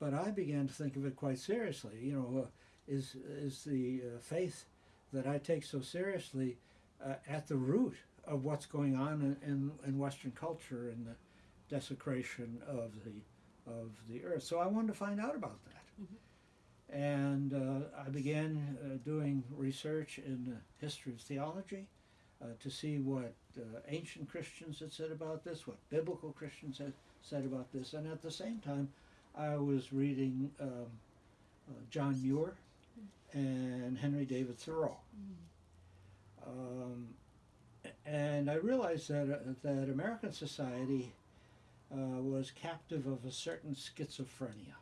but I began to think of it quite seriously. You know, uh, is is the uh, faith that I take so seriously uh, at the root of what's going on in, in, in Western culture and the desecration of the of the earth? So I wanted to find out about that. And uh, I began uh, doing research in the history of theology uh, to see what uh, ancient Christians had said about this, what biblical Christians had said about this, and at the same time, I was reading um, uh, John Muir and Henry David Thoreau. Um, and I realized that, uh, that American society uh, was captive of a certain schizophrenia.